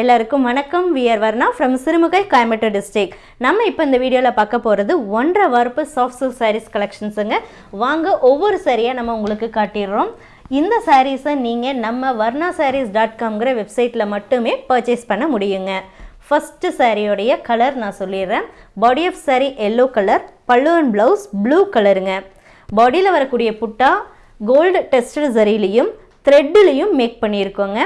எல்லாருக்கும் வணக்கம். We are Varna from Sirumugai Coimbatore district நம்ம இப்போ இந்த வீடியோவில் பார்க்க போகிறது ஒன்றரை வரப்பு சாஃப்ட் சில்க் சாரீஸ் கலெக்ஷன்ஸுங்க வாங்க ஒவ்வொரு சாரியாக நம்ம உங்களுக்கு காட்டிடுறோம். இந்த சாரீஸை நீங்கள் நம்ம வர்ணா சாரீஸ் டாட் காம்ங்கிற வெப்சைட்டில் மட்டுமே பர்ச்சேஸ் பண்ண முடியுங்க. ஃபஸ்ட்டு சாரியோடைய கலர் நான் சொல்லிடுறேன். Body of saree yellow colour pallu and blouse blue கலருங்க பாடியில் வரக்கூடிய புட்டா கோல்டு டெஸ்டட் சரிலையும் த்ரெட்டுலையும் மேக் பண்ணியிருக்கோங்க.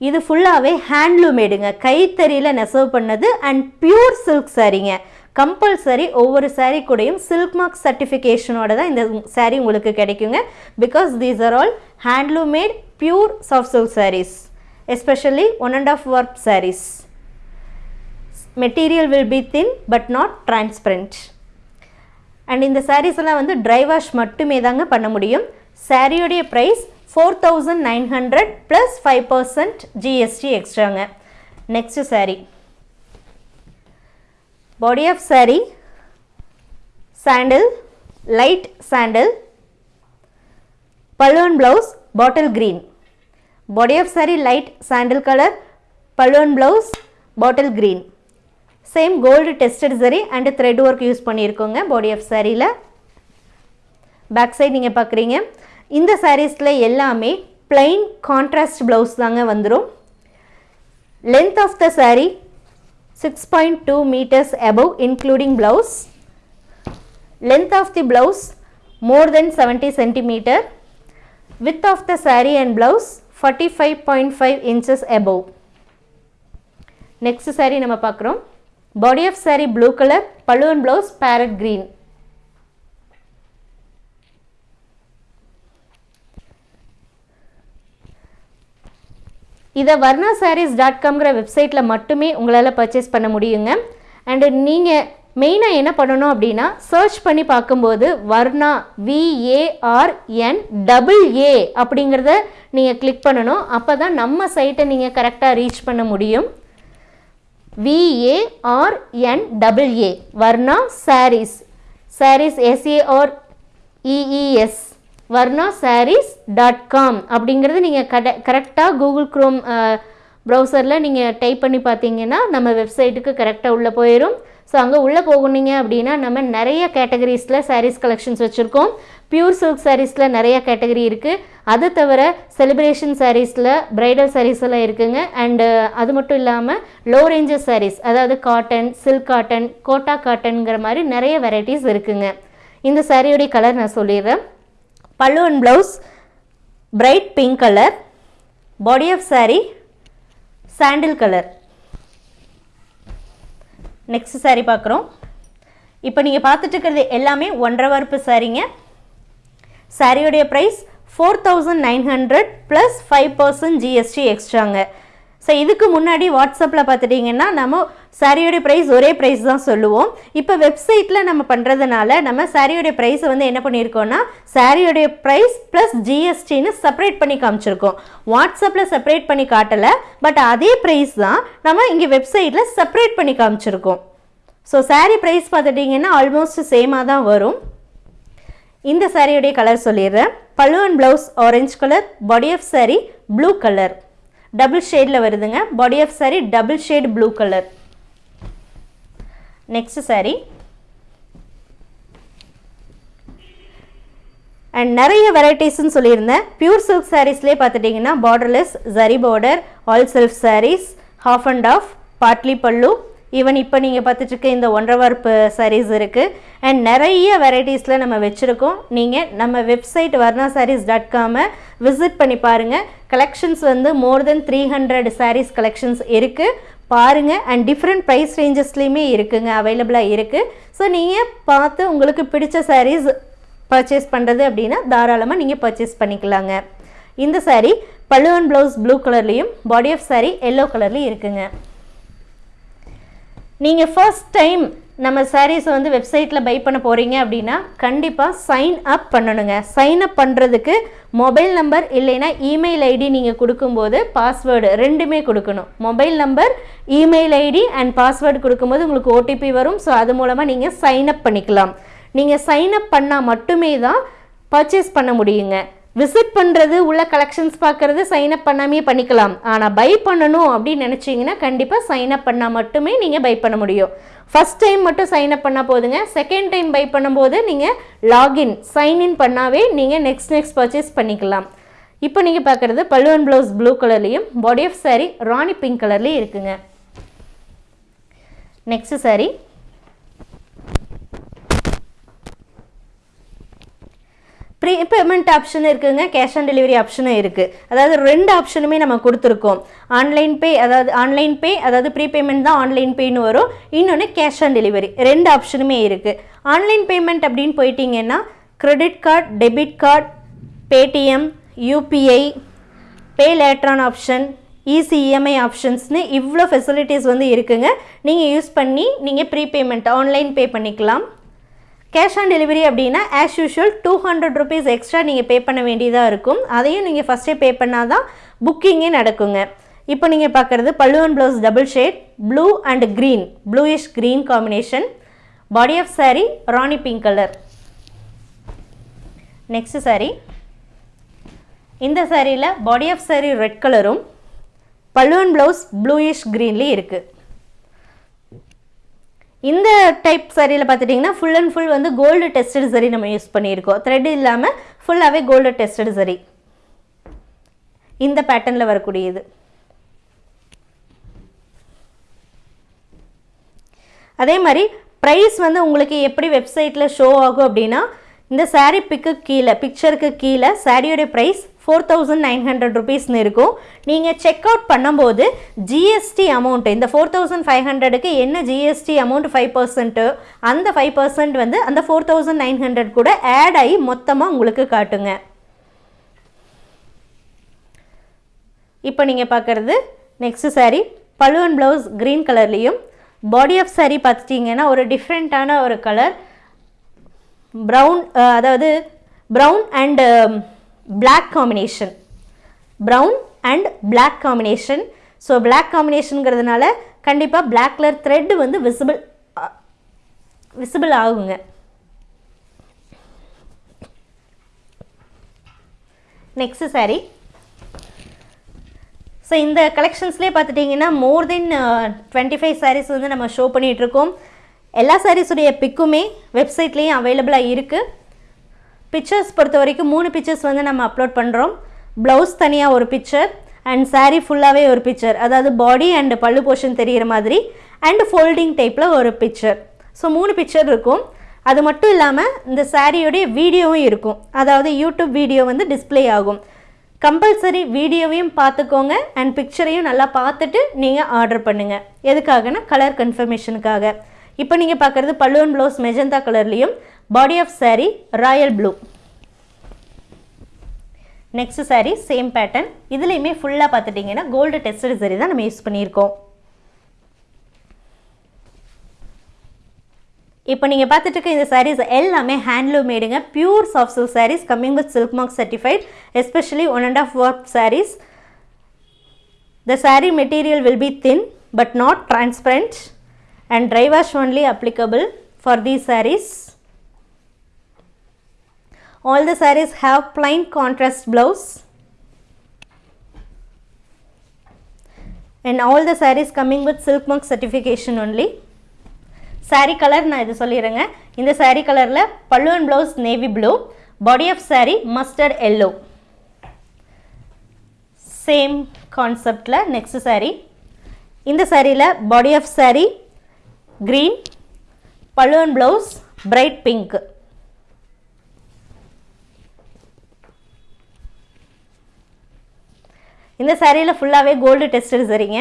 இது ஃபுல்லாகவே ஹேண்ட்லூமேடுங்க கைத்தறியில் நெசவு பண்ணது அண்ட் பியூர் சில்க் சாரீங்க கம்பல்சரி ஒவ்வொரு சாரீ கூடயும் சில்க் மார்க் சர்டிஃபிகேஷனோட தான் இந்த சாரீ உங்களுக்கு கிடைக்குங்க. Because these are all handloom made pure soft silk sarees especially one and half work sarees material will be thin but not transparent and இந்த சாரீஸ் எல்லாம் வந்து ட்ரை வாஷ் மட்டுமே தாங்க பண்ண முடியும். சாரியோடைய price four thousand nine hundred plus five percent GST எக்ஸ்ட்ராங்க next saree body of saree sandal light sandal pallu and blouse bottle green body of saree light sandal colour pallu and blouse bottle green same gold tested zari and thread work use பண்ணியிருக்கோங்க body of சாரியில் back side நீங்கள் பார்க்குறீங்க இந்த சாரீஸில் எல்லாமே plain contrast blouse தாங்க வந்துடும் length of the saree six point two metres above including blouse length of the blouse more than seventy centimetre width of the saree and blouse forty five point five inches above next saree நம்ம பார்க்குறோம். Body of saree blue colour pallu and blouse parrot green இதை Varna saris dot காம்ங்கிற வெப்சைட்டில் மட்டுமே உங்களால் purchase பண்ண முடியுங்க. And நீங்கள் மெயினாக என்ன பண்ணணும் அப்படின்னா சர்ச் பண்ணி பார்க்கும்போது வர்ணா விஏஆர்என் டபுள் ஏ அப்படிங்கிறத நீங்கள் கிளிக் பண்ணணும். அப்போ தான் நம்ம சைட்டை நீங்கள் கரெக்டாக ரீச் பண்ண முடியும். V A R N double A Varna sarees sarees S A R E E S Varna sarees dot com அப்படிங்கிறது நீங்கள் கட கரெக்டாக கூகுள் க்ரோம் ப்ரௌசரில் நீங்கள் டைப் பண்ணி பார்த்தீங்கன்னா நம்ம வெப்சைட்டுக்கு கரெக்டாக உள்ளே போயிடும் ஸோ அங்கே உள்ளே போகுனீங்க அப்படின்னா நம்ம நிறைய கேட்டகரிஸில் சாரீஸ் கலெக்ஷன்ஸ் வச்சுருக்கோம். பியூர் சில்க் சாரீஸில் நிறைய கேட்டகரி இருக்குது அது தவிர செலிப்ரேஷன் சாரீஸில் ப்ரைடல் சாரீஸ் எல்லாம் இருக்குங்க. அண்டு அது மட்டும் இல்லாமல் லோ ரேஞ்சஸ் சாரீஸ் அதாவது காட்டன் சில்க் காட்டன் கோட்டா காட்டன்ங்கிற மாதிரி நிறைய வெரைட்டிஸ் இருக்குங்க. இந்த சாரியோடைய கலர் நான் சொல்லிடுறேன். Pallu and blouse bright pink colour body of sari sandal colour next sari பார்க்குறோம். இப்போ நீங்கள் பார்த்துட்டு இருக்கிறது எல்லாமே ஒன்றரை வரப்பு சாரீங்க. சாரியோடைய price four thousand nine hundred plus five percent GST எக்ஸ்ட்ராங்க so இதுக்கு முன்னாடி வாட்ஸ்அப்பில் பார்த்துட்டிங்கன்னா நம்ம சாரியோடைய ப்ரைஸ் ஒரே ப்ரைஸ் தான் சொல்லுவோம். இப்போ வெப்சைட்டில் நம்ம பண்ணுறதுனால நம்ம சாரியோடைய ப்ரைஸை வந்து என்ன பண்ணியிருக்கோம்னா சாரியோடைய ப்ரைஸ் ப்ளஸ் ஜிஎஸ்டின்னு செப்பரேட் பண்ணி காமிச்சிருக்கோம். வாட்ஸ்அப்பில் செப்பரேட் பண்ணி காட்டலை பட் அதே ப்ரைஸ் தான் நம்ம இங்கே வெப்சைட்டில் செப்பரேட் பண்ணி காமிச்சிருக்கோம். ஸோ சாரீ ப்ரைஸ் பார்த்துட்டிங்கன்னா ஆல்மோஸ்ட் சேமாக தான் வரும். இந்த சாரியுடைய கலர் சொல்லிடுறேன். Pallu and blouse orange colour body of saree blue colour double ஷேடில் வருதுங்க. Body of saree double shade blue colour next saree and நிறைய வெரைட்டிஸ்ன்னு சொல்லியிருந்தேன். பியூர் சில்க் சாரீஸ்லேயே பார்த்துட்டிங்கன்னா borderless zari border all self sarees half and half Badli pallu even இப்போ நீங்கள் பார்த்துட்டு இருக்க இந்த ஒன்றரை வார்ப்பு சாரீஸ் இருக்குது அண்ட் நிறைய வெரைட்டிஸில் நம்ம வச்சுருக்கோம். நீங்கள் நம்ம வெப்சைட் வர்ணா சாரீஸ் டாட் காமை விசிட் பண்ணி பாருங்கள் கலெக்ஷன்ஸ் வந்து more than three hundred sarees collections இருக்குது பாருங்கள் அண்ட் டிஃப்ரெண்ட் ப்ரைஸ் ரேஞ்சஸ்லேயுமே இருக்குங்க. அவைலபிளாக இருக்குது ஸோ நீங்கள் பார்த்து உங்களுக்கு பிடிச்ச சாரீஸ் பர்ச்சேஸ் பண்ணுறது அப்படின்னா தாராளமாக நீங்கள் பர்ச்சேஸ் பண்ணிக்கலாங்க. இந்த சாரீ பல்லுவன் ப்ளவுஸ் ப்ளூ கலர்லேயும் பாடி ஆஃப் சாரீ எல்லோ கலர்லேயும் இருக்குங்க. நீங்கள் ஃபர்ஸ்ட் டைம் நம்ம சாரீஸை வந்து வெப்சைட்டில் பை பண்ண போகிறீங்க அப்படின்னா கண்டிப்பாக சைன் அப் பண்ணணுங்க. சைன் அப் பண்ணுறதுக்கு மொபைல் நம்பர் இல்லைன்னா இமெயில் ஐடி நீங்கள் கொடுக்கும்போது பாஸ்வேர்டு ரெண்டுமே கொடுக்கணும். Mobile number email ID and password கொடுக்கும்போது உங்களுக்கு ஓடிபி வரும். ஸோ அது மூலமாக நீங்கள் சைன் அப் பண்ணிக்கலாம். நீங்கள் சைன் அப் பண்ணால் மட்டுமே தான் பர்ச்சேஸ் பண்ண முடியுங்க. விசிட் பண்ணுறது உள்ள கலெக்ஷன்ஸ் பார்க்குறது சைன் அப் பண்ணாமே பண்ணிக்கலாம். ஆனால் பை பண்ணணும் அப்படின்னு நினச்சிங்கன்னா கண்டிப்பாக சைன் அப் பண்ணால் மட்டுமே நீங்கள் பை பண்ண முடியும். ஃபஸ்ட் டைம் மட்டும் சைன் அப் பண்ணால் போதுங்க. செகண்ட் டைம் பை பண்ணும்போது நீங்கள் லாகின் சைன்இன் பண்ணாவே நீங்கள் நெக்ஸ்ட் நெக்ஸ்ட் பர்ச்சேஸ் பண்ணிக்கலாம். இப்போ நீங்கள் பார்க்குறது பல்லுவன் ப்ளவுஸ் ப்ளூ கலர்லேயும் body of saree rani pink கலர்லேயும் இருக்குங்க. Next saree prepayment option இருக்குதுங்க கேஷ் ஆன் டெலிவரி ஆப்ஷனும் இருக்குது அதாவது ரெண்டு ஆப்ஷனுமே நம்ம கொடுத்துருக்கோம். ஆன்லைன் பே அதாவது ஆன்லைன் பே அதாவது ப்ரீ பேமெண்ட் தான் ஆன்லைன் பேன்னு வரும். இன்னொன்று கேஷ் ஆன் டெலிவரி ரெண்டு ஆப்ஷனுமே இருக்குது ஆன்லைன் பேமெண்ட் அப்படின்னு போயிட்டீங்கன்னா credit card debit card Paytm UPI pay later on option easy EMI ஆப்ஷன்ஸ்னு இவ்வளோ ஃபெசிலிட்டிஸ் வந்து இருக்குங்க. நீங்கள் யூஸ் பண்ணி நீங்கள் ப்ரீ பேமெண்ட் ஆன்லைன் பே பண்ணிக்கலாம். கேஷ் ஆன் டெலிவரி அப்படின்னா as usual two hundred rupees extra நீங்கள் பே பண்ண வேண்டியதாக இருக்கும். அதையும் நீங்கள் ஃபஸ்ட்டே பே பண்ணால் தான் புக்கிங்கே நடக்குங்க. இப்போ நீங்கள் பார்க்குறது pallu and blouse double shade blue and green bluish green combination body of saree rani pink colour next saree இந்த சாரியில் பாடி ஆஃப் saree ரெட் கலரும் பல்லுவன் ப்ளவுஸ் ப்ளூயிஷ் க்ரீன்லேயும் இருக்குது இந்த டைப் சரியில் பார்த்துட்டிங்கன்னா ஃபுல் அண்ட் ஃபுல் வந்து கோல்டு டெஸ்டட் சரி நம்ம யூஸ் பண்ணியிருக்கோம். த்ரெட் இல்லாமல் ஃபுல்லாகவே கோல்டு டெஸ்டட் சரி. இந்த பேட்டர்னில் வரக்கூடியது. அதே மாதிரி ப்ரைஸ் வந்து உங்களுக்கு எப்படி வெப்சைட்டில் ஷோ ஆகும் அப்படின்னா இந்த சாரீ பிக்கு கீழே பிக்சருக்கு கீழே சாரியோடைய price four thousand nine hundred ருபீஸ்னு இருக்கும். நீங்கள் செக் அவுட் பண்ணும்போது ஜிஎஸ்டி அமௌண்ட்டு இந்த ஃபோர் தௌசண்ட் ஃபைவ் ஹண்ட்ரடுக்கு என்ன ஜிஎஸ்டி அமௌண்ட் ஃபைவ் பர்சன்ட்டு அந்த ஃபைவ் பர்சன்ட் வந்து அந்த ஃபோர் தௌசண்ட் நைன் ஹண்ட்ரட் கூட ஆட் ஆகி மொத்தமாக உங்களுக்கு காட்டுங்க. இப்போ நீங்கள் பார்க்குறது நெக்ஸ்ட் சாரீ பழுவன் ப்ளவுஸ் க்ரீன் கலர்லேயும் பாடி ஆஃப் சாரீ பார்த்துட்டிங்கன்னா ஒரு டிஃப்ரெண்ட்டான ஒரு கலர் ப்ரௌன் அதாவது brown and black combination brown and black combination so black காம்பினேஷனுங்கிறதுனால கண்டிப்பாக பிளாக் கலர் த்ரெட் வந்து விசிபிள் விசிபிள் ஆகுங்க. Next saree. ஸோ இந்த கலெக்ஷன்ஸ்லேயே பார்த்துட்டிங்கன்னா more than twenty five saris வந்து நம்ம ஷோ பண்ணிகிட்ருக்கோம் எல்லா சாரீஸுடைய பிக்குமே வெப்சைட்லேயும் அவைலபிளாக இருக்குது பிக்சர்ஸ் பொறுத்த வரைக்கும் மூணு பிக்சர்ஸ் வந்து நம்ம அப்லோட் பண்ணுறோம் ப்ளவுஸ் தனியாக ஒரு பிக்சர் அண்ட் சாரீ ஃபுல்லாகவே ஒரு பிக்சர் அதாவது பாடி அண்ட் பல்லு போர்ஷன் தெரிகிற மாதிரி அண்ட் ஃபோல்டிங் டைப்பில் ஒரு பிக்சர் ஸோ மூணு பிக்சர் இருக்கும். அது மட்டும் இல்லாமல் இந்த சாரியோடைய வீடியோவும் இருக்கும். அதாவது யூடியூப் வீடியோ வந்து டிஸ்ப்ளே ஆகும். கம்பல்சரி வீடியோவையும் பார்த்துக்கோங்க அண்ட் பிக்சரையும் நல்லா பார்த்துட்டு நீங்கள் ஆர்டர் பண்ணுங்கள் எதுக்காகனா கலர் கன்ஃபர்மேஷனுக்காக இப்போ நீங்கள் பார்க்குறது பல்லுவன் ப்ளவுஸ் மெஜந்தா கலர்லேயும் body of saree royal blue next saree same pattern இதுலேயுமே ஃபுல்லாக பார்த்துட்டிங்கன்னா கோல்டு டெஸ்டட் saree தான் நம்ம யூஸ் பண்ணியிருக்கோம். இப்போ நீங்கள் பார்த்துட்டு இருக்க இந்த சாரீஸ் எல்லாமே handloom மேடுங்க pure soft silk sarees coming with silk mark certified especially one and half work sarees the saree material will be thin but not transparent and dry wash only applicable for these. All the sarees have plain contrast blouse and all the sarees coming with silk mark certification only. saree colour நான் இது சொல்லிடுறேங்க இந்த saree கலரில் pallu and blouse navy blue body of saree mustard yellow same கான்செப்டில் next saree இந்த சாரியில் body of saree green pallu and blouse bright pink இந்த சாரியில் ஃபுல்லாகவே கோல்டு டெஸ்டர் சரிங்க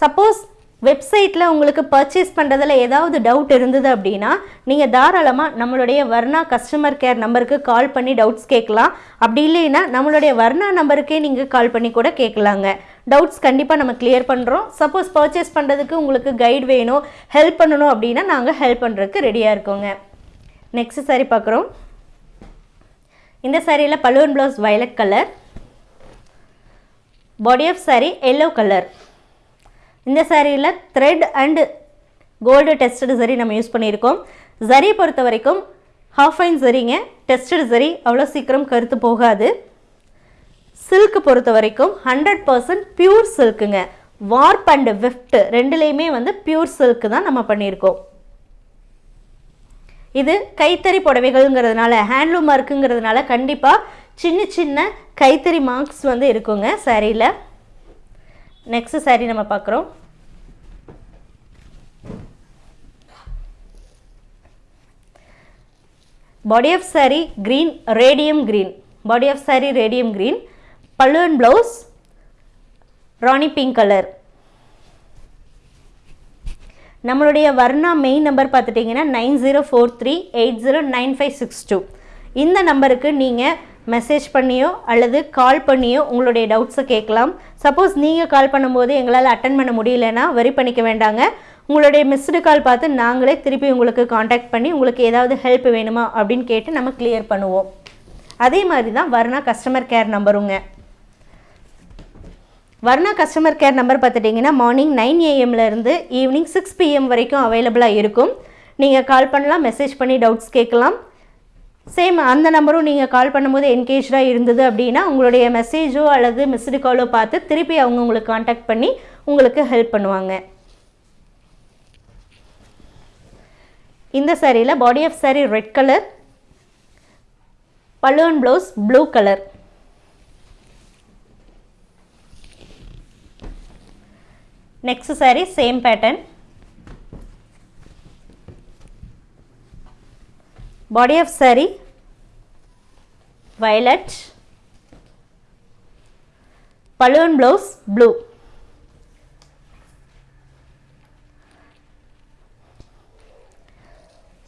சப்போஸ் வெப்சைட்டில் உங்களுக்கு பர்ச்சேஸ் பண்ணுறதுல ஏதாவது டவுட் இருந்தது அப்படின்னா நீங்கள் தாராளமாக நம்மளுடைய வர்ணா கஸ்டமர் கேர் நம்பருக்கு கால் பண்ணி டவுட்ஸ் கேட்கலாம். அப்படி இல்லைன்னா நம்மளுடைய வர்ணா நம்பருக்கே நீங்கள் கால் பண்ணி கூட கேட்கலாங்க. டவுட்ஸ் கண்டிப்பாக நம்ம கிளியர் பண்ணுறோம் சப்போஸ் பர்ச்சேஸ் பண்ணுறதுக்கு உங்களுக்கு கைட் வேணும் ஹெல்ப் பண்ணணும் அப்படின்னா நாங்கள் ஹெல்ப் பண்ணுறதுக்கு ரெடியாக இருக்கோங்க. நெக்ஸ்ட் சாரி பார்க்குறோம். இந்த சாரியில் pallu and blouse violet colour body of saree yellow colour இந்த சாரியில் த்ரெட் அண்டு கோல்டு டெஸ்டடு சரி நம்ம யூஸ் பண்ணியிருக்கோம். சரியை பொறுத்த வரைக்கும் ஹாஃப் ஃபைன் சரிங்க டெஸ்டடு சரி அவ்வளோ சீக்கிரம் கருத்து போகாது. சில்க் பொறுத்த வரைக்கும் ஹண்ட்ரட் பர்சன்ட் பியூர் சில்க்குங்க வார்ப் அண்ட் விஃப்ட் ரெண்டுலேயுமே வந்து பியூர் சில்க் தான் நம்ம பண்ணியிருக்கோம். இது கைத்தறி புடவைகள்ங்கிறதுனால ஹேண்ட்லூம் ஒர்க்குங்கிறதுனால கண்டிப்பாக சின்ன சின்ன கைத்தறி மார்க்ஸ் வந்து இருக்குங்க சரியில் நெக்ஸ்ட் சாரி நம்ம பார்க்குறோம். Body of saree green radium green body of saree radium green pallu and blouse rani pink colour நம்மளுடைய வர்ணா மெயின் நம்பர் பார்த்துட்டிங்கன்னா nine zero four three eight zero nine five six two இந்த நம்பருக்கு நீங்கள் message பண்ணியோ அல்லது கால் பண்ணியோ உங்களுடைய டவுட்ஸை கேட்கலாம். சப்போஸ் நீங்கள் கால் பண்ணும்போது எங்களால் அட்டன் பண்ண முடியலன்னா வரி பண்ணிக்க வேண்டாங்க. உங்களுடைய மிஸ்டு கால் பார்த்து நாங்களே திருப்பி உங்களுக்கு காண்டாக்ட் பண்ணி உங்களுக்கு ஏதாவது ஹெல்ப் வேணுமா அப்படின்னு கேட்டு நம்ம கிளியர் பண்ணுவோம். அதே மாதிரி தான் வர்ணா கஸ்டமர் கேர் நம்பருங்க வர்ணா கஸ்டமர் கேர் நம்பர் பார்த்துட்டிங்கன்னா மார்னிங் நைன் ஏஎம்லேருந்து ஈவினிங் சிக்ஸ் பிஎம் வரைக்கும் அவைலபிளாக இருக்கும். நீங்கள் கால் பண்ணலாம் மெசேஜ் பண்ணி டவுட்ஸ் கேட்கலாம். சேம் அந்த நம்பரும் நீங்கள் கால் பண்ணும்போது என்கேஜாக இருந்தது அப்படின்னா உங்களுடைய மெசேஜோ அல்லது மிஸ்டு காலோ பார்த்து திருப்பி அவங்க உங்களுக்கு காண்டாக்ட் பண்ணி உங்களுக்கு ஹெல்ப் பண்ணுவாங்க. இந்த சாரியில் body of saree red colour pallu blouse blue colour next saree same pattern body of saree violet. Pallu and blouse blue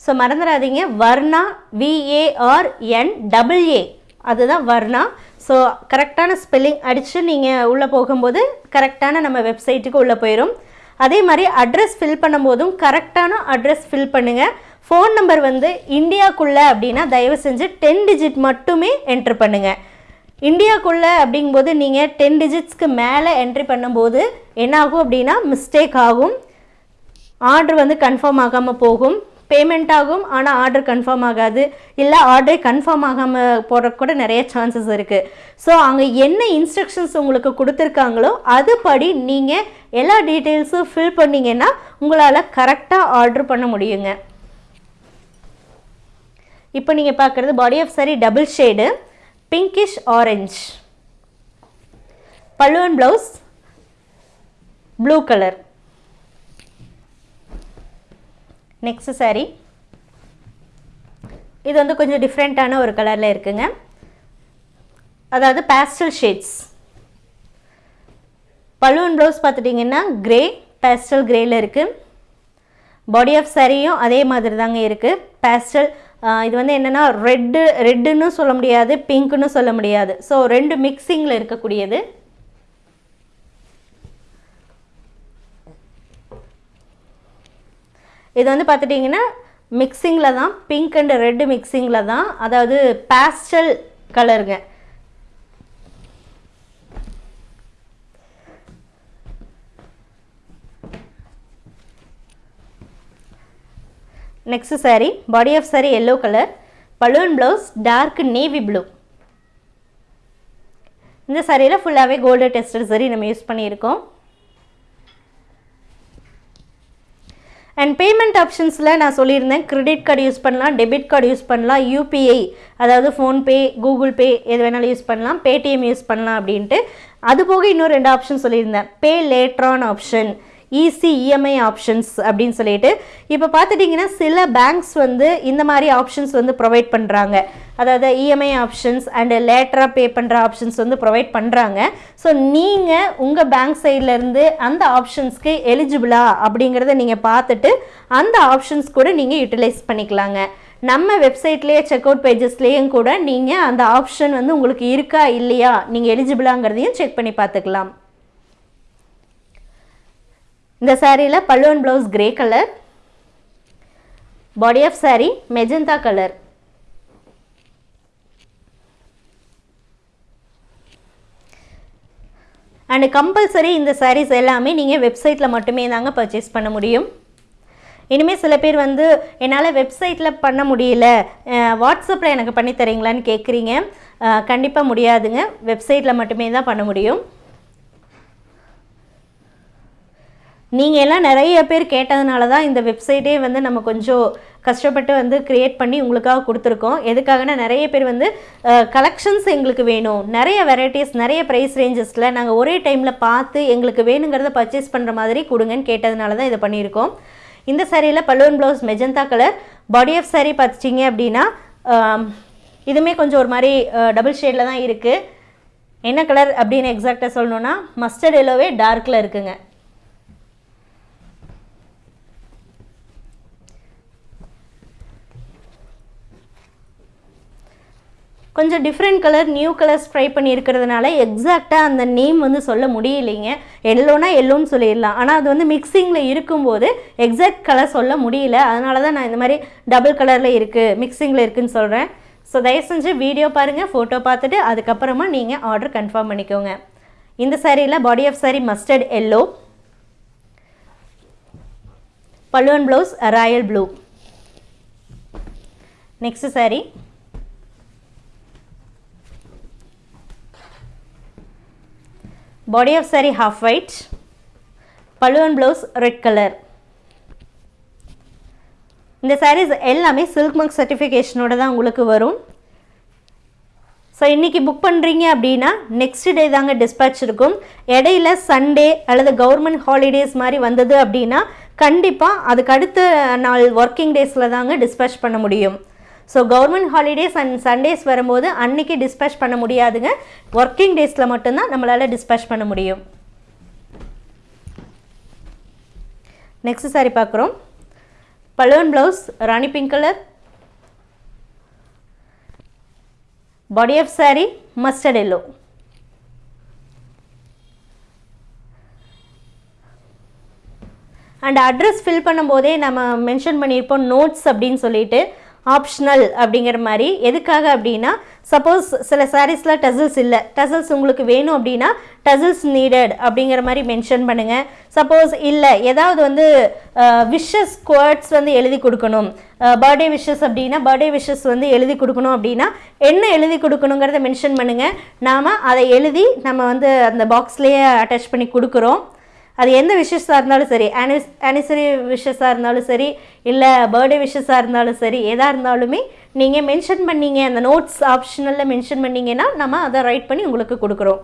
so மறந்துடாதீங்க Varna V A R N double A அதுதான் Varna so கரெக்டான spelling அடித்து நீங்கள் உள்ளே போகும்போது கரெக்டான நம்ம வெப்சைட்டுக்கு உள்ளே போயிடும் அதே மாதிரி அட்ரஸ் ஃபில் பண்ணும்போதும் கரெக்டான அட்ரஸ் ஃபில் பண்ணுங்கள் ஃபோன் நம்பர் வந்து இந்தியாக்குள்ளே அப்படின்னா தயவு செஞ்சு டென் டிஜிட் மட்டுமே என்ட்ரு பண்ணுங்கள் இந்தியாக்குள்ளே அப்படிங்கும்போது நீங்கள் டென் டிஜிட்ஸ்க்கு மேலே என்ட்ரி பண்ணும்போது என்ன ஆகும் அப்படின்னா மிஸ்டேக் ஆகும். ஆர்டர் வந்து கன்ஃபார்ம் ஆகாமல் போகும். பேமெண்ட் ஆகும் ஆனால் ஆர்டர் கன்ஃபார்ம் ஆகாது. இல்லை ஆர்டரே கன்ஃபார்ம் ஆகாமல் போடுறக்கு கூட நிறைய சான்சஸ் இருக்குது ஸோ அங்கே என்ன இன்ஸ்ட்ரக்ஷன்ஸ் உங்களுக்கு கொடுத்துருக்காங்களோ அதுபடி நீங்கள் எல்லா டீட்டெயில்ஸும் ஃபில் பண்ணிங்கன்னா உங்களால் கரெக்டாக ஆர்டர் பண்ண முடியுங்க. இப்போ நீங்கள் பார்க்குறது body of saree double shade pinkish orange pallu and blouse blue colour next saree இது வந்து கொஞ்சம் டிஃப்ரெண்ட்டான ஒரு கலரில் இருக்குங்க. அதாவது பேஸ்டல் ஷேட்ஸ் பலூன் ப்ளவுஸ் பார்த்துட்டிங்கன்னா கிரே பேஸ்டல் கிரேயில் இருக்குது பாடி ஆஃப் சாரியும் அதே மாதிரி தாங்க இருக்குது பேஸ்டல் இது வந்து என்னென்னா ரெட்டு ரெட்டுன்னு சொல்ல முடியாது பிங்க்குன்னு சொல்ல முடியாது. ஸோ ரெண்டு மிக்சிங்கில் இருக்கக்கூடியது. இது வந்து பார்த்துட்டிங்கன்னா மிக்சிங்கில் தான் பிங்க் அண்ட் ரெட்டு மிக்சிங்கில் தான் அதாவது பேஸ்டல் கலருங்க next saree body of saree yellow colour pallu and blouse dark navy blue இந்த சாரியில் ஃபுல்லாகவே கோல்டு டெஸ்டட் சரி நம்ம யூஸ் பண்ணியிருக்கோம். அண்ட் பேமெண்ட் ஆப்ஷன்ஸில் நான் சொல்லியிருந்தேன் கிரெடிட் கார்டு யூஸ் பண்ணலாம் டெபிட் கார்டு யூஸ் பண்ணலாம் யூபிஐ அதாவது ஃபோன்பே கூகுள் பே எது வேணாலும் யூஸ் பண்ணலாம் பேடிஎம் யூஸ் பண்ணலாம் அப்படின்ட்டு. அது போக இன்னும் ரெண்டு ஆப்ஷன் சொல்லியிருந்தேன். Pay later on option easy EMI options அப்படின்னு சொல்லிட்டு இப்போ பார்த்துட்டிங்கன்னா சில பேங்க்ஸ் வந்து இந்த மாதிரி ஆப்ஷன்ஸ் வந்து ப்ரொவைட் பண்ணுறாங்க அதாவது இஎம்ஐ ஆப்ஷன்ஸ் அண்டு லேட்டராக பே பண்ணுற ஆப்ஷன்ஸ் வந்து ப்ரொவைட் பண்ணுறாங்க ஸோ நீங்கள் உங்கள் பேங்க் சைட்லேருந்து அந்த ஆப்ஷன்ஸ்க்கு எலிஜிபிளா அப்படிங்கிறத நீங்கள் பார்த்துட்டு அந்த ஆப்ஷன்ஸ் கூட நீங்கள் யூட்டிலைஸ் பண்ணிக்கலாங்க. நம்ம வெப்சைட்லேயே செக் அவுட் பேஜஸ்லேயும் கூட நீங்கள் அந்த ஆப்ஷன் வந்து உங்களுக்கு இருக்கா இல்லையா நீங்கள் எலிஜிபிளாங்கிறதையும் செக் பண்ணி பார்த்துக்கலாம். இந்த சாரியில் pallu and blouse grey colour body of saree magenta colour and compulsory இந்த சாரீஸ் எல்லாமே நீங்கள் வெப்சைட்டில் மட்டுமே தாங்க பர்ச்சேஸ் பண்ண முடியும். இனிமேல் சில பேர் வந்து என்னால் வெப்சைட்டில் பண்ண முடியல. வாட்ஸ்அப்பில் எனக்கு பண்ணி தரீங்களான்னு கேட்குறீங்க கண்டிப்பாக முடியாதுங்க. வெப்சைட்டில் மட்டுமே தான் பண்ண முடியும். நீங்கள் எல்லாம் நிறைய பேர் கேட்டதுனால தான் இந்த வெப்சைட்டே வந்து நம்ம கொஞ்சம் கஷ்டப்பட்டு வந்து க்ரியேட் பண்ணி உங்களுக்காக கொடுத்துருக்கோம். எதுக்காகனா நிறைய பேர் வந்து கலெக்ஷன்ஸ் எங்களுக்கு வேணும். நிறைய வெரைட்டிஸ் நிறைய ப்ரைஸ் ரேஞ்சஸில் நாங்கள் ஒரே டைமில் பார்த்து எங்களுக்கு வேணுங்கிறத பர்ச்சேஸ் பண்ணுற மாதிரி கொடுங்கன்னு கேட்டதுனால தான் இதை பண்ணியிருக்கோம். இந்த சாரியில் pallu and blouse magenta colour body of saree பார்த்துட்டிங்க அப்படின்னா இதுவுமே கொஞ்சம் ஒரு மாதிரி டபுள் ஷேடில் தான் இருக்குது என்ன கலர் அப்படின்னு எக்ஸாக்டாக சொல்லணுன்னா மஸ்டர்ட் எல்லோவே டார்க்கில் இருக்குங்க. கொஞ்சம் different colour new colours try பண்ணியிருக்கிறதுனால எக்ஸாக்டாக அந்த நேம் வந்து சொல்ல முடியலைங்க. எல்லோனா எல்லோன்னு சொல்லிடலாம். ஆனால் அது வந்து மிக்சிங்கில் இருக்கும்போது எக்ஸாக்ட் கலர் சொல்ல முடியல. அதனால தான் நான் இந்த மாதிரி டபுள் கலரில் இருக்குது மிக்சிங்கில் இருக்குதுன்னு சொல்கிறேன் ஸோ தயவு செஞ்சு வீடியோ பாருங்கள் ஃபோட்டோ பார்த்துட்டு அதுக்கப்புறமா நீங்கள் ஆர்டர் கன்ஃபார்ம் பண்ணிக்கோங்க. இந்த சாரியில் body of saree mustard yellow pallu and blouse royal blue next saree body of saree half white pallu and blouse red colour இந்த சாரீஸ் எல்லாமே சில்க் மார்க் சர்டிஃபிகேஷனோட தான் உங்களுக்கு வரும். ஸோ இன்றைக்கி புக் பண்ணுறீங்க அப்படின்னா நெக்ஸ்ட் டே தாங்க டிஸ்பேட்ச் இருக்கும். இடையில சண்டே அல்லது கவர்மெண்ட் ஹாலிடேஸ் மாதிரி வந்தது அப்படின்னா கண்டிப்பாக அதுக்கு அடுத்த நாள் ஒர்க்கிங் டேஸில் தாங்க டிஸ்பேட்ச் பண்ண முடியும். So government holidays and Sundays வரும்போது அன்னைக்கு டிஸ்பேச் பண்ண முடியாதுங்க. ஒர்க்கிங் டேஸில் மட்டும்தான் நம்மளால் டிஸ்பேச் பண்ண முடியும். நெக்ஸ்ட் சாரி பார்க்குறோம். Pallu and blouse rani pink colour body of saree mustard yellow and address fill பண்ணும்போதே நம்ம மென்ஷன் பண்ணியிருப்போம் நோட்ஸ் அப்படின்னு சொல்லிட்டு ஆப்ஷனல் அப்படிங்கிற மாதிரி. எதுக்காக அப்படின்னா சப்போஸ் சில சாரீஸில் டசல்ஸ் இல்லை. டசல்ஸ் உங்களுக்கு வேணும் அப்படின்னா டசல்ஸ் நீடட் அப்படிங்கிற மாதிரி மென்ஷன் பண்ணுங்கள் சப்போஸ் இல்லை ஏதாவது வந்து விஷஸ் குவர்ட்ஸ் வந்து எழுதி கொடுக்கணும். பர்த்டே விஷஸ் அப்படின்னா பர்த்டே விஷஸ் வந்து எழுதி கொடுக்கணும் அப்படின்னா என்ன எழுதி கொடுக்கணுங்கிறத மென்ஷன் பண்ணுங்கள் நாம் அதை எழுதி நம்ம வந்து அந்த பாக்ஸ்லேயே அட்டாச் பண்ணி கொடுக்குறோம். அது எந்த விஷஸாக இருந்தாலும் சரி ஆனிஸ் ஆனிசரி விஷஸாக இருந்தாலும் சரி இல்லை பர்த்டே விஷஸாக இருந்தாலும் சரி எதாக இருந்தாலுமே நீங்கள் மென்ஷன் பண்ணீங்க அந்த நோட்ஸ் ஆப்ஷனலில் மென்ஷன் பண்ணிங்கன்னா நம்ம அதை ரைட் பண்ணி உங்களுக்கு கொடுக்குறோம்.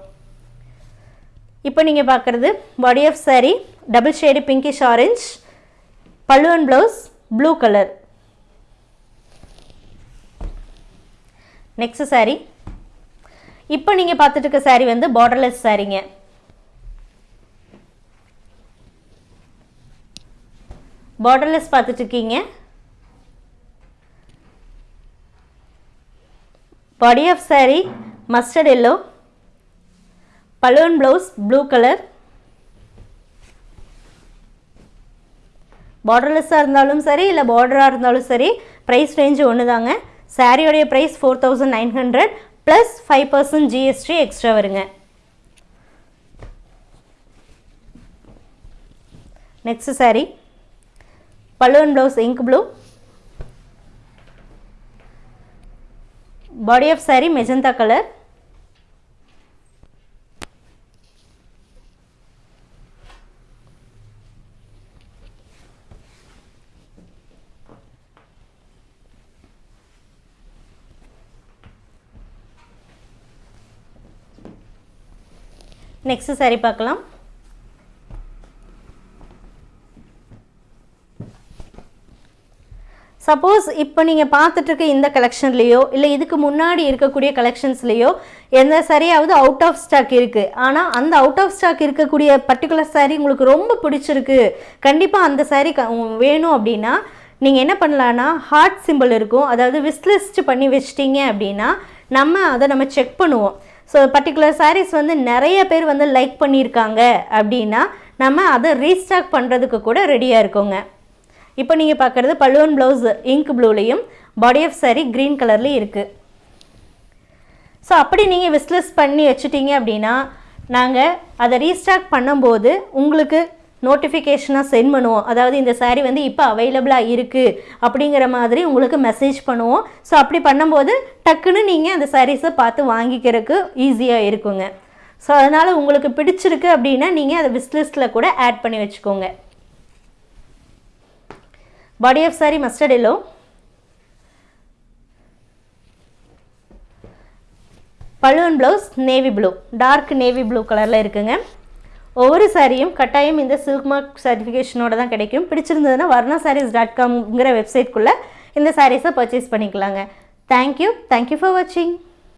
இப்போ நீங்கள் பார்க்குறது body of saree double shade pinkish orange pallu and blouse blue colour next saree இப்போ நீங்கள் பார்த்துட்டு இருக்க சாரி வந்து பார்டர்லெஸ் சாரீங்க பார்டர்லெஸ் பார்த்துட்டு இருக்கீங்க body of saree mustard yellow pallu and blouse blue colour பார்டர்லெஸ்ஸாக இருந்தாலும் சரி இல்லை பார்டராக இருந்தாலும் சரி ப்ரைஸ் ரேஞ்சு ஒன்று தாங்க சாரியோடைய price four thousand nine hundred plus five percent GST extra வருங்க. Next saree pallu and blouse ink blue body of saree magenta colour next saree பார்க்கலாம். Suppose இப்போ நீங்கள் பார்த்துட்ருக்க இந்த கலெக்ஷன்லேயோ இல்லை இதுக்கு முன்னாடி இருக்கக்கூடிய கலெக்ஷன்ஸ்லேயோ எந்த சரியாவது அவுட் ஆஃப் ஸ்டாக் இருக்குது ஆனால் அந்த அவுட் ஆஃப் ஸ்டாக் இருக்கக்கூடிய பர்டிகுலர் சாரீ உங்களுக்கு ரொம்ப பிடிச்சிருக்கு. கண்டிப்பாக அந்த சாரீ க வேணும் அப்படின்னா நீங்கள் என்ன பண்ணலான்னா ஹார்ட் சிம்பிள் இருக்கும். அதாவது விஸ்லிஸ்ட் பண்ணி வச்சிட்டிங்க அப்படின்னா நம்ம அதை நம்ம செக் பண்ணுவோம். ஸோ பர்டிகுலர் சாரீஸ் வந்து நிறைய பேர் வந்து லைக் பண்ணியிருக்காங்க அப்படின்னா நம்ம அதை ரீஸ்டாக் பண்ணுறதுக்கு கூட ரெடியாக இருக்கோங்க. இப்போ நீங்கள் பார்க்குறது பல்லுவன் ப்ளவுஸ் இங்க் ப்ளூலேயும் பாடி ஆஃப் சாரி க்ரீன் கலர்லேயும் இருக்குது ஸோ அப்படி நீங்கள் விஸ்லெஸ் பண்ணி வச்சுட்டீங்க அப்படின்னா நாங்கள் அதை ரீஸ்டாக் பண்ணும்போது உங்களுக்கு நோட்டிஃபிகேஷனாக சென்ட் பண்ணுவோம். அதாவது இந்த சாரீ வந்து இப்போ அவைலபிளாக இருக்குது அப்படிங்கிற மாதிரி உங்களுக்கு மெசேஜ் பண்ணுவோம். ஸோ அப்படி பண்ணும்போது டக்குன்னு நீங்கள் அந்த சாரீஸை பார்த்து வாங்கிக்கிறதுக்கு ஈஸியாக இருக்குங்க. ஸோ அதனால் உங்களுக்கு பிடிச்சிருக்கு அப்படின்னா நீங்கள் அதை விஸ்லிஸ்ட்டில் கூட ஆட் பண்ணி வச்சுக்கோங்க. Body of saree mustard yellow. Pallu and blouse navy blue dark navy blue கலரில் இருக்குங்க. ஒவ்வொரு சாரியும் கட்டாயம் இந்த சில்க் மார்க் சர்டிஃபிகேஷனோட தான் கிடைக்கும். பிடிச்சிருந்ததுன்னா வர்ணா சாரீஸ் டாட் காம்ங்கிற வெப்சைட்குள்ளே இந்த சாரீஸை பர்ச்சேஸ் பண்ணிக்கலாங்க. Thank you thank you for வாட்சிங்